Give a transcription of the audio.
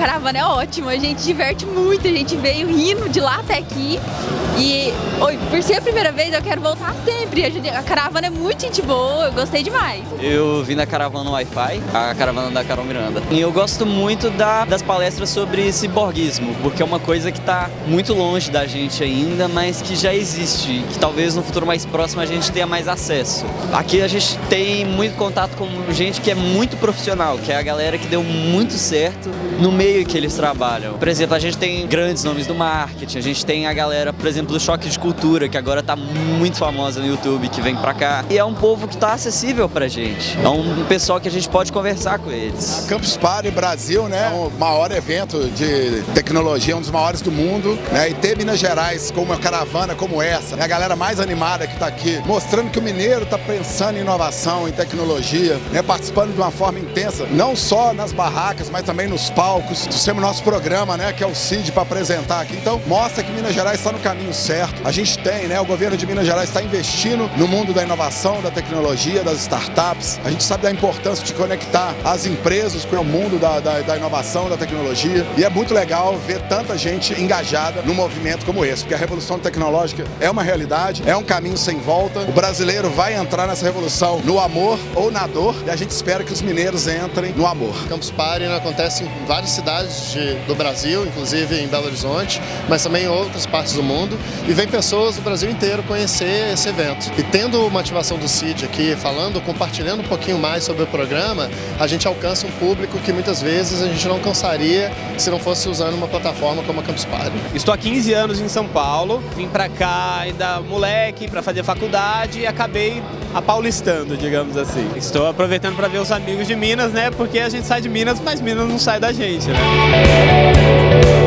caravana é ótima, a gente diverte muito, a gente veio rindo de lá até aqui. E por ser a primeira vez, eu quero voltar sempre. A caravana é muito gente boa, eu gostei demais. Eu vim na caravana Wi-Fi, a caravana da Carol Miranda. E eu gosto muito da, das palestras sobre ciborguismo, porque é uma coisa que está muito longe da gente ainda, mas que já existe, que talvez no futuro mais próximo a gente tenha mais acesso. Aqui a gente tem muito contato com gente que é muito profissional, que é a galera que deu muito certo no meio que eles trabalham. Por exemplo, a gente tem grandes nomes do marketing, a gente tem a galera, por exemplo, do Choque de Cultura, que agora tá muito famosa no YouTube, que vem pra cá. E é um povo que tá acessível pra gente. É um pessoal que a gente pode conversar com eles. A Campus Party Brasil, né, é o maior evento de tecnologia, um dos maiores do mundo, né, e ter Minas Gerais com uma caravana como essa, né, a galera mais animada que tá aqui, mostrando que o mineiro tá pensando em inovação, em tecnologia, né, participando de uma forma intensa, não só nas barracas, mas também nos palcos. Temos nosso programa, né, que é o CID para apresentar aqui. Então, mostra que Minas Gerais está no caminho certo. A gente tem, né, o governo de Minas Gerais está investindo no mundo da inovação, da tecnologia, das startups. A gente sabe da importância de conectar as empresas com o mundo da, da, da inovação, da tecnologia. E é muito legal ver tanta gente engajada num movimento como esse, porque a revolução tecnológica é uma realidade, é um caminho sem volta. O brasileiro vai entrar nessa revolução no amor ou na dor, e a gente espera que os mineiros entrem no amor. Campus Party acontece em várias cidades de, do Brasil, inclusive em Belo Horizonte, mas também em outras partes do mundo, e vem pessoas do Brasil inteiro conhecer esse evento. E tendo uma ativação do CID aqui, falando, compartilhando um pouquinho mais sobre o programa, a gente alcança um público que muitas vezes a gente não alcançaria se não fosse usando uma plataforma como a Campus Party. Estou há 15 anos em São Paulo, vim para cá ainda moleque para fazer faculdade e acabei apaulistando, digamos assim. Estou aproveitando para ver os amigos de Minas, né? Porque a gente sai de Minas, mas Minas não sai da gente, né?